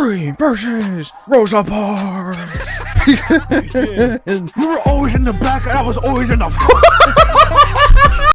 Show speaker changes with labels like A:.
A: Extreme versus Rosa Parks.
B: We were always in the back, and I was always in the front.